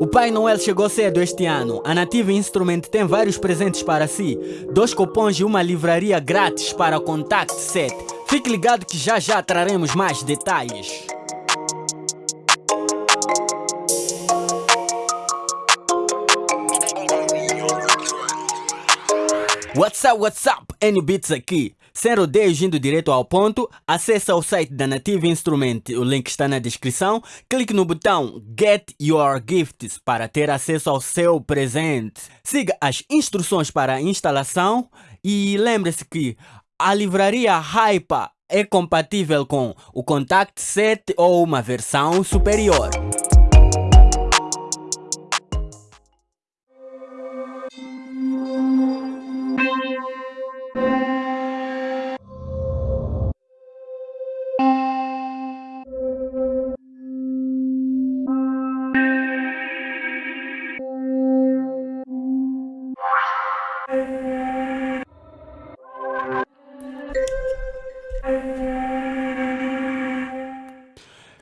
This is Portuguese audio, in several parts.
O Pai Noel chegou cedo este ano. A Native Instrument tem vários presentes para si. Dois cupons e uma livraria grátis para Contact Set. Fique ligado que já já traremos mais detalhes. What's up, what's up? N-Beats aqui. Sem rodeios indo direto ao ponto, acesse o site da Native Instrument, o link está na descrição. Clique no botão Get Your Gifts para ter acesso ao seu presente. Siga as instruções para a instalação e lembre-se que a livraria Hypa é compatível com o Contact 7 ou uma versão superior.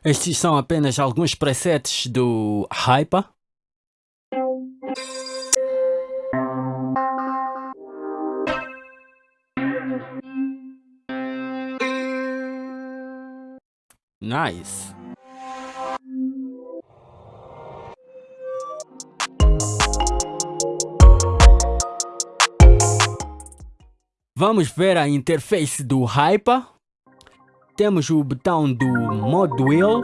Estes são apenas alguns presets do Hyper. Nice. Vamos ver a interface do Hyper. Temos o botão do Mod Wheel,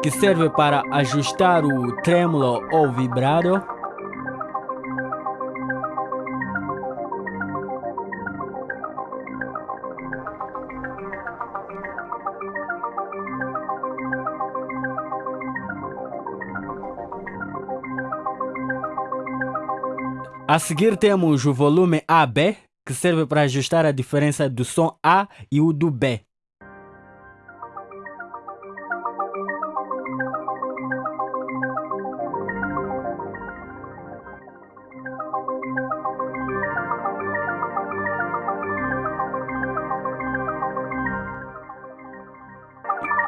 que serve para ajustar o trêmulo ou vibrado. A seguir temos o volume AB, que serve para ajustar a diferença do som A e o do B.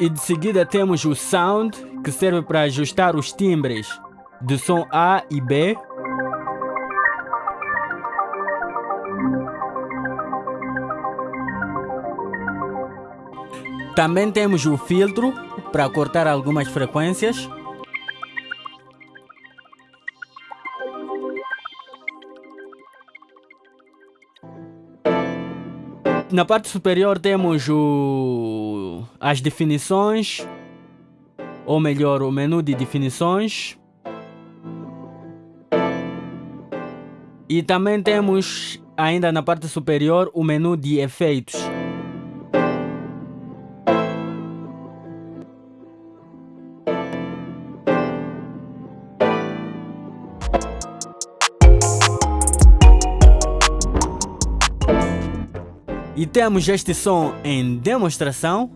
E de seguida temos o Sound, que serve para ajustar os timbres do som A e B. Também temos o filtro para cortar algumas frequências. Na parte superior temos o, as definições, ou melhor, o menu de definições. E também temos ainda na parte superior o menu de efeitos. E temos este som em demonstração,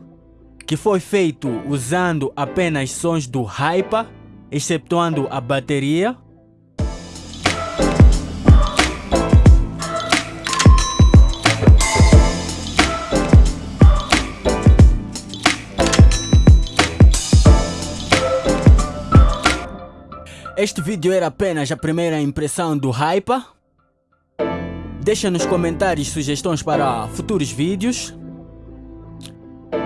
que foi feito usando apenas sons do Hyper, excetuando a bateria. Este vídeo era apenas a primeira impressão do Hyper. Deixa nos comentários sugestões para futuros vídeos.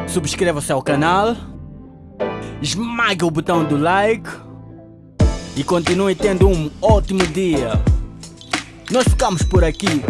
Subscreva-se ao canal. Esmague o botão do like. E continue tendo um ótimo dia. Nós ficamos por aqui.